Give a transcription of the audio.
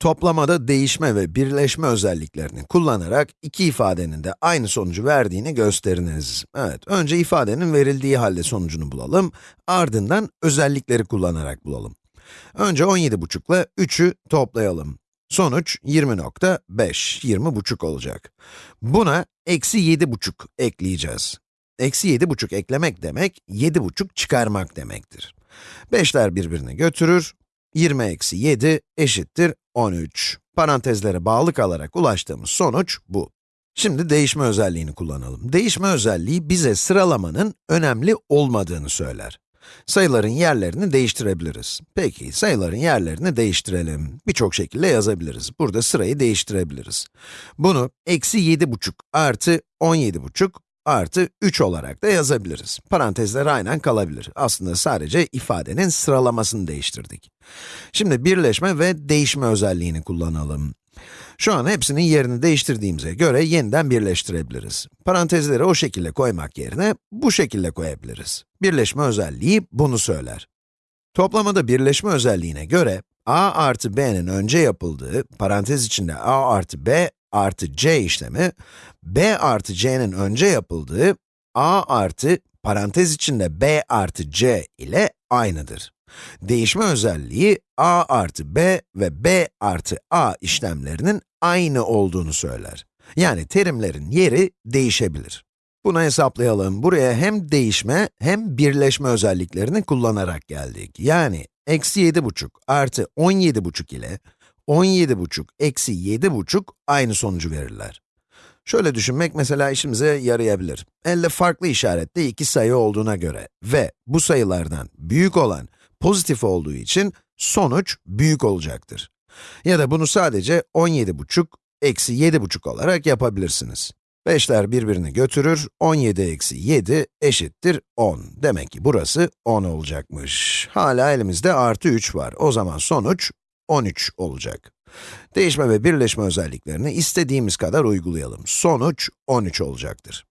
Toplamada değişme ve birleşme özelliklerini kullanarak iki ifadenin de aynı sonucu verdiğini gösteriniz. Evet, önce ifadenin verildiği halde sonucunu bulalım, ardından özellikleri kullanarak bulalım. Önce 17,5 ile 3'ü toplayalım. Sonuç 20.5, 20,5 olacak. Buna eksi 7,5 ekleyeceğiz. Eksi 7,5 eklemek demek, 7,5 çıkarmak demektir. 5'ler birbirini götürür, 20 eksi 7 eşittir 13. Parantezlere bağlı kalarak ulaştığımız sonuç bu. Şimdi değişme özelliğini kullanalım. Değişme özelliği bize sıralamanın önemli olmadığını söyler. Sayıların yerlerini değiştirebiliriz. Peki, sayıların yerlerini değiştirelim. Birçok şekilde yazabiliriz. Burada sırayı değiştirebiliriz. Bunu eksi 7,5 artı 17,5 artı 3 olarak da yazabiliriz. Parantezler aynen kalabilir. Aslında sadece ifadenin sıralamasını değiştirdik. Şimdi birleşme ve değişme özelliğini kullanalım. Şu an hepsinin yerini değiştirdiğimize göre yeniden birleştirebiliriz. Parantezleri o şekilde koymak yerine bu şekilde koyabiliriz. Birleşme özelliği bunu söyler. Toplamada birleşme özelliğine göre, a artı b'nin önce yapıldığı, parantez içinde a artı b artı c işlemi, b artı c'nin önce yapıldığı, a artı parantez içinde b artı c ile aynıdır. Değişme özelliği a artı b ve b artı a işlemlerinin aynı olduğunu söyler. Yani terimlerin yeri değişebilir. Bunu hesaplayalım. Buraya hem değişme hem birleşme özelliklerini kullanarak geldik. Yani eksi 7,5 artı 17,5 ile 17,5 eksi 7,5 aynı sonucu verirler. Şöyle düşünmek mesela işimize yarayabilir. Elde farklı işaretli iki sayı olduğuna göre ve bu sayılardan büyük olan pozitif olduğu için sonuç büyük olacaktır. Ya da bunu sadece 17,5 eksi 7,5 olarak yapabilirsiniz. 5'ler birbirini götürür, 17 eksi 7 eşittir 10. Demek ki burası 10 olacakmış. Hala elimizde artı 3 var. O zaman sonuç 13 olacak. Değişme ve birleşme özelliklerini istediğimiz kadar uygulayalım. Sonuç 13 olacaktır.